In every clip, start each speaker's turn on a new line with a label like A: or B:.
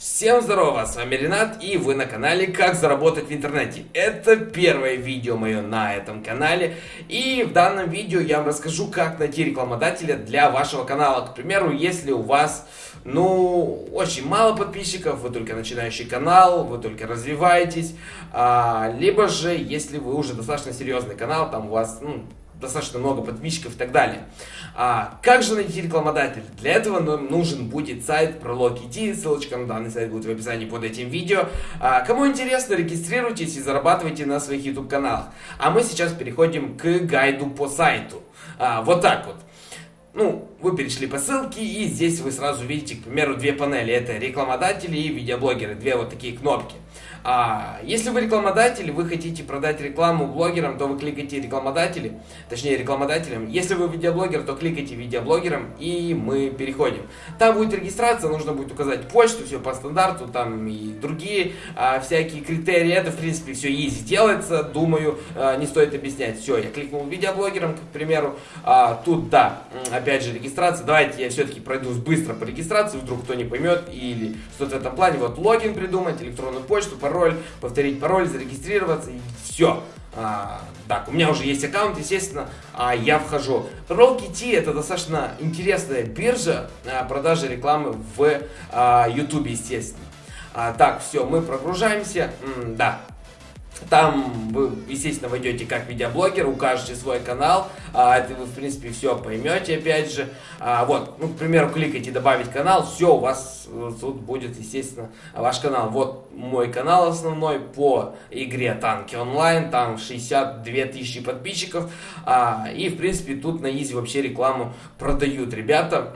A: Всем здорово, с вами Ренат и вы на канале Как заработать в интернете. Это первое видео мое на этом канале и в данном видео я вам расскажу как найти рекламодателя для вашего канала. К примеру, если у вас, ну, очень мало подписчиков, вы только начинающий канал, вы только развиваетесь, а, либо же если вы уже достаточно серьезный канал, там у вас, ну, достаточно много подписчиков и так далее. А, как же найти рекламодателя? Для этого нам нужен будет сайт Prolog.it, ссылочка на данный сайт будет в описании под этим видео. А, кому интересно, регистрируйтесь и зарабатывайте на своих YouTube каналах. А мы сейчас переходим к гайду по сайту. А, вот так вот. Ну, вы перешли по ссылке, и здесь вы сразу видите, к примеру, две панели. Это рекламодатели и видеоблогеры. Две вот такие кнопки. А, если вы рекламодатель, вы хотите продать рекламу блогерам, то вы кликаете рекламодатели, точнее рекламодателям. Если вы видеоблогер, то кликайте видеоблогерам, и мы переходим. Там будет регистрация, нужно будет указать почту, все по стандарту, там и другие а, всякие критерии. Это, в принципе, все easy делается, думаю, а, не стоит объяснять. Все, я кликнул видеоблогерам, к примеру. А, тут, да, опять же, регистрация. Давайте я все-таки пройдусь быстро по регистрации, вдруг кто не поймет, или что-то в этом плане. Вот логин придумать, электронную почту, пароль, повторить пароль, зарегистрироваться и все. А, так, у меня уже есть аккаунт, естественно, а я вхожу. Roll.kt это достаточно интересная биржа а, продажи рекламы в а, YouTube, естественно. А, так, все, мы прогружаемся. М да, там вы, естественно, войдете как видеоблогер, укажете свой канал, а, вы, в принципе, все поймете, опять же. А, вот, ну, к примеру, кликайте «Добавить канал», все, у вас э, тут будет, естественно, ваш канал. Вот мой канал основной по игре «Танки онлайн», там 62 тысячи подписчиков, а, и, в принципе, тут на Изи вообще рекламу продают ребята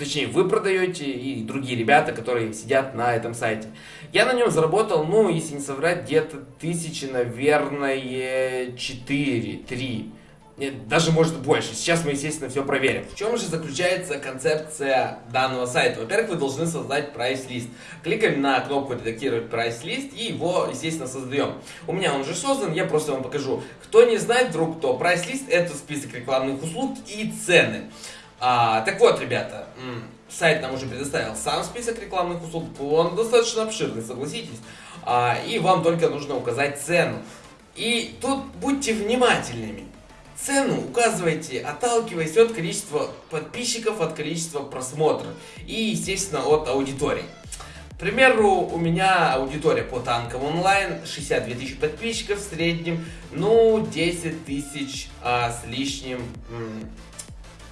A: точнее, вы продаете и другие ребята, которые сидят на этом сайте. Я на нем заработал, ну, если не соврать, где-то тысячи, наверное, 4, 3. Нет, даже может больше. Сейчас мы, естественно, все проверим. В чем же заключается концепция данного сайта? Во-первых, вы должны создать прайс-лист. Кликаем на кнопку «Редактировать прайс-лист» и его, естественно, создаем. У меня он уже создан, я просто вам покажу. Кто не знает вдруг, то прайс-лист это список рекламных услуг и цены. А, так вот, ребята, сайт нам уже предоставил сам список рекламных услуг, он достаточно обширный, согласитесь. А, и вам только нужно указать цену. И тут будьте внимательными. Цену указывайте, отталкиваясь от количества подписчиков, от количества просмотров и, естественно, от аудитории. К примеру, у меня аудитория по танкам онлайн, 62 тысячи подписчиков в среднем, ну, 10 тысяч а, с лишним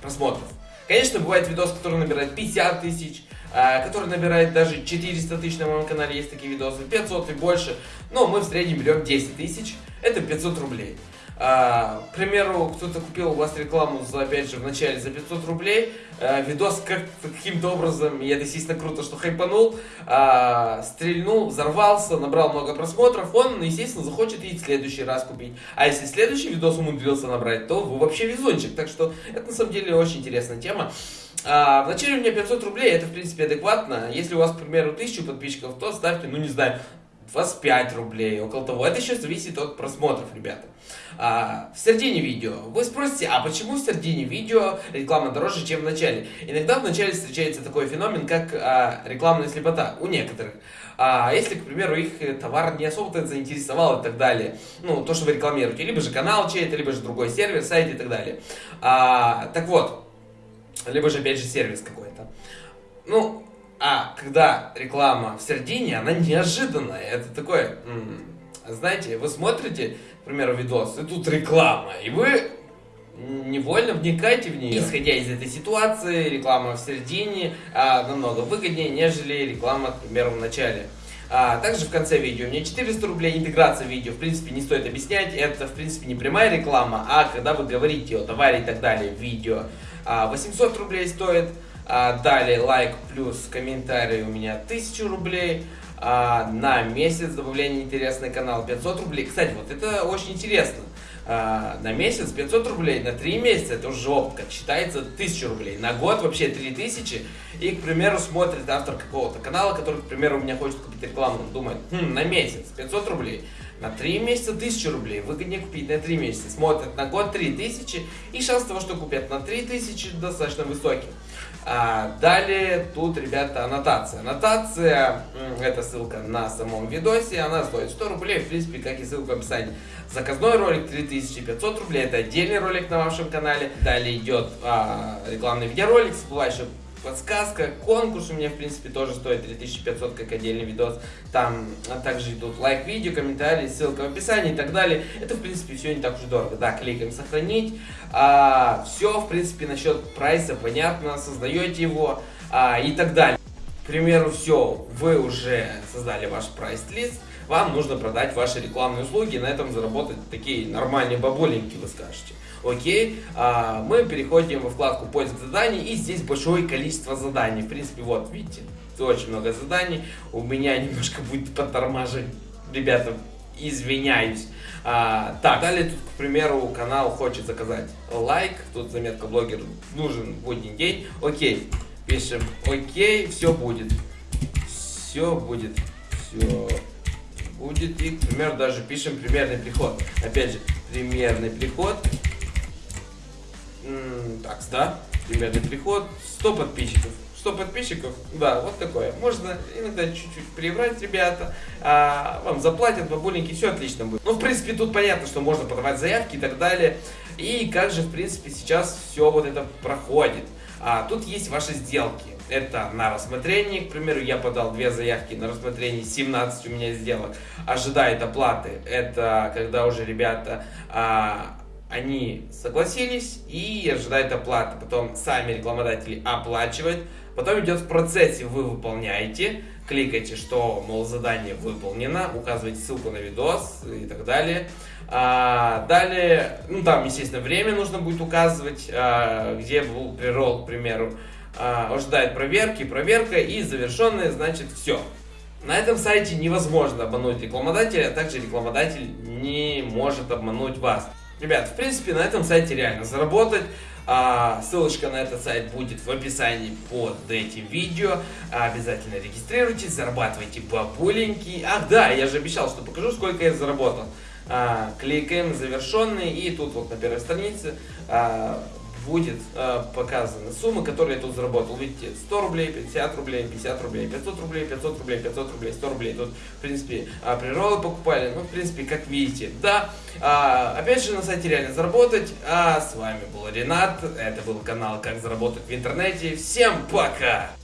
A: просмотров. Конечно, бывает видос, который набирает 50 тысяч, а, который набирает даже 400 тысяч на моем канале, есть такие видосы, 500 и больше, но мы в среднем берем 10 тысяч, это 500 рублей. А, к примеру, кто-то купил у вас рекламу за, опять же, в начале за 500 рублей, а, видос как каким-то образом, это естественно круто, что хайпанул, а, стрельнул, взорвался, набрал много просмотров, он, естественно, захочет и в следующий раз купить. А если следующий видос умудрился набрать, то вы вообще везунчик. Так что это на самом деле очень интересная тема. А, вначале у меня 500 рублей, это в принципе адекватно. Если у вас, к примеру, 1000 подписчиков, то ставьте, ну не знаю, 25 рублей, около того. Это еще зависит от просмотров, ребята. А, в середине видео. Вы спросите, а почему в середине видео реклама дороже, чем в начале? Иногда в начале встречается такой феномен, как а, рекламная слепота у некоторых. А если, к примеру, их товар не особо-то заинтересовал и так далее, ну, то, что вы рекламируете, либо же канал чей-то, либо же другой сервис, сайт и так далее. А, так вот, либо же, опять же, сервис какой-то. Ну, а когда реклама в середине, она неожиданная. Это такое, знаете, вы смотрите, к примеру, видос, и тут реклама, и вы невольно вникаете в нее. Исходя из этой ситуации, реклама в середине а, намного выгоднее, нежели реклама, к примеру, в начале. А, также в конце видео меня 400 рублей, интеграция видео, в принципе, не стоит объяснять, это, в принципе, не прямая реклама, а когда вы говорите о товаре и так далее в видео. А, 800 рублей стоит, а, далее лайк плюс комментарий у меня 1000 рублей. А, на месяц добавление интересный канал 500 рублей. Кстати, вот это очень интересно. А, на месяц 500 рублей, на 3 месяца это уже как считается 1000 рублей. На год вообще 3000. И, к примеру, смотрит автор какого-то канала, который, к примеру, у меня хочет купить рекламу. Он думает, хм, на месяц 500 рублей. На 3 месяца 1000 рублей, выгоднее купить на 3 месяца. Смотрят на год 3000, и шанс того, что купят на 3000 достаточно высокий. А, далее тут, ребята, аннотация. Аннотация, это ссылка на самом видосе, она стоит 100 рублей, в принципе, как и ссылка в описании. Заказной ролик 3500 рублей, это отдельный ролик на вашем канале. Далее идет а, рекламный видеоролик, всплывающий подсказка, конкурс у меня, в принципе, тоже стоит 3500, как отдельный видос. Там а также идут лайк-видео, комментарии, ссылка в описании и так далее. Это, в принципе, все не так уж дорого. Да, кликаем «Сохранить». А, все, в принципе, насчет прайса понятно, создаете его а, и так далее. К примеру, все, вы уже создали ваш прайс-лист, вам нужно продать ваши рекламные услуги и на этом заработать такие нормальные бабуленьки, вы скажете. Окей, а, мы переходим во вкладку поиск заданий и здесь большое количество заданий. В принципе, вот, видите, очень много заданий. У меня немножко будет подтормаживать. Ребята, извиняюсь. А, так, далее тут, к примеру, канал хочет заказать лайк. Тут заметка блогер нужен будний день. Окей, пишем окей, все будет. Все будет. Все будет. И, к примеру, даже пишем примерный приход. Опять же, примерный приход так, да, примерный приход, 100 подписчиков. 100 подписчиков, да, вот такое. Можно иногда чуть-чуть приврать, ребята, а, вам заплатят, бабуленьки, все отлично будет. Ну, в принципе, тут понятно, что можно подавать заявки и так далее. И как же, в принципе, сейчас все вот это проходит. А, тут есть ваши сделки. Это на рассмотрение, к примеру, я подал две заявки на рассмотрение, 17 у меня сделок. Ожидает оплаты, это когда уже ребята... А, они согласились и ожидают оплаты. Потом сами рекламодатели оплачивают. Потом идет в процессе, вы выполняете, кликаете, что, мол, задание выполнено, указываете ссылку на видос и так далее. А, далее, ну там, естественно, время нужно будет указывать, а, где был прирол, к примеру. А, ожидает проверки, проверка и завершенная, значит, все. На этом сайте невозможно обмануть рекламодателя, а также рекламодатель не может обмануть вас. Ребят, в принципе, на этом сайте реально заработать. А, ссылочка на этот сайт будет в описании под этим видео. Обязательно регистрируйтесь, зарабатывайте бабуленьки. Ах, да, я же обещал, что покажу, сколько я заработал. А, кликаем завершенный и тут вот на первой странице а, будет э, показана сумма, которую я тут заработал. Видите, 100 рублей, 50 рублей, 50 рублей, 500 рублей, 500 рублей, 500 рублей, 100 рублей. Тут, в принципе, э, приролы покупали, ну, в принципе, как видите, да. Э, опять же, на сайте реально заработать. А с вами был Ренат, это был канал «Как заработать в интернете». Всем пока!